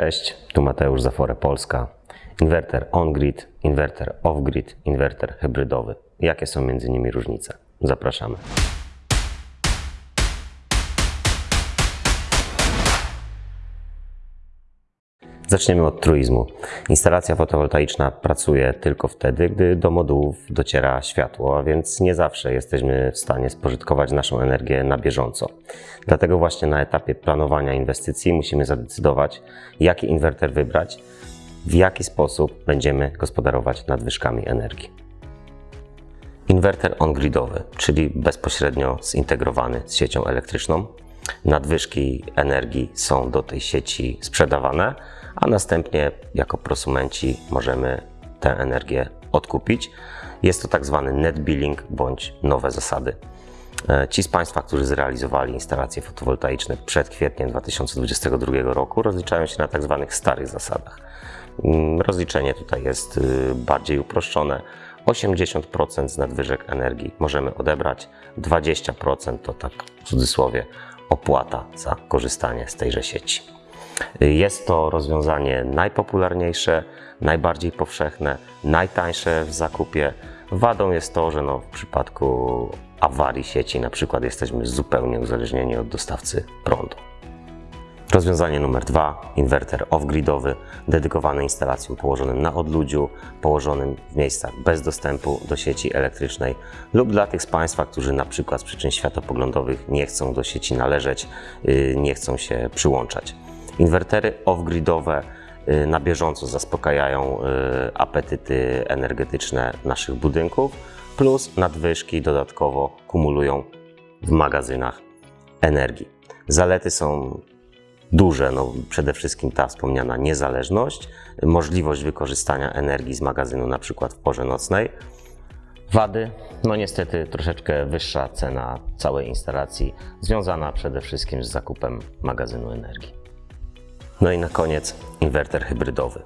Cześć, tu Mateusz Zafore Polska. Inwerter on-grid, inwerter off-grid, inwerter hybrydowy. Jakie są między nimi różnice? Zapraszamy. Zaczniemy od truizmu. Instalacja fotowoltaiczna pracuje tylko wtedy, gdy do modułów dociera światło, a więc nie zawsze jesteśmy w stanie spożytkować naszą energię na bieżąco. Dlatego właśnie na etapie planowania inwestycji musimy zadecydować, jaki inwerter wybrać, w jaki sposób będziemy gospodarować nadwyżkami energii. Inwerter on-gridowy, czyli bezpośrednio zintegrowany z siecią elektryczną. Nadwyżki energii są do tej sieci sprzedawane, a następnie jako prosumenci możemy tę energię odkupić. Jest to tak zwany net billing bądź nowe zasady. E, Ci z Państwa, którzy zrealizowali instalacje fotowoltaiczne przed kwietniem 2022 roku, rozliczają się na tak zwanych starych zasadach. Mm, Rozliczenie tutaj jest y, bardziej uproszczone. 80% z nadwyżek energii możemy odebrać, 20% to tak w cudzysłowie opłata za korzystanie z tejże sieci. Jest to rozwiązanie najpopularniejsze, najbardziej powszechne, najtańsze w zakupie. Wadą jest to, że no w przypadku awarii sieci na przykład jesteśmy zupełnie uzależnieni od dostawcy prądu. Rozwiązanie numer dwa, inwerter off-gridowy, dedykowany instalacjom położonym na odludziu, położonym w miejscach bez dostępu do sieci elektrycznej lub dla tych z Państwa, którzy na przykład z przyczyn światopoglądowych nie chcą do sieci należeć, yy, nie chcą się przyłączać. Inwertery off-gridowe yy, na bieżąco zaspokajają yy, apetyty energetyczne naszych budynków, plus nadwyżki dodatkowo kumulują w magazynach energii. Zalety są duże, no przede wszystkim ta wspomniana niezależność, możliwość wykorzystania energii z magazynu na przykład w porze nocnej. Wady, no niestety troszeczkę wyższa cena całej instalacji, związana przede wszystkim z zakupem magazynu energii. No i na koniec inwerter hybrydowy.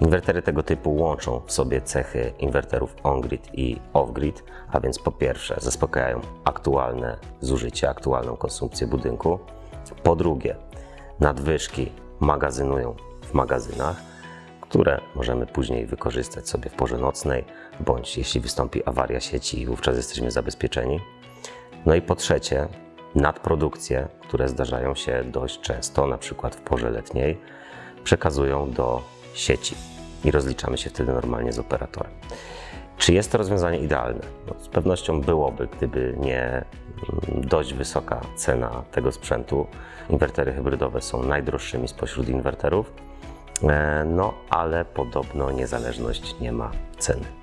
Inwertery tego typu łączą w sobie cechy inwerterów on-grid i off-grid, a więc po pierwsze zaspokajają aktualne zużycie, aktualną konsumpcję budynku. Po drugie, nadwyżki magazynują w magazynach, które możemy później wykorzystać sobie w porze nocnej, bądź jeśli wystąpi awaria sieci, wówczas jesteśmy zabezpieczeni. No i po trzecie, nadprodukcje, które zdarzają się dość często, na przykład w porze letniej, przekazują do sieci i rozliczamy się wtedy normalnie z operatorem. Czy jest to rozwiązanie idealne? No, z pewnością byłoby, gdyby nie mm, dość wysoka cena tego sprzętu. Inwertery hybrydowe są najdroższymi spośród inwerterów, e, no ale podobno niezależność nie ma ceny.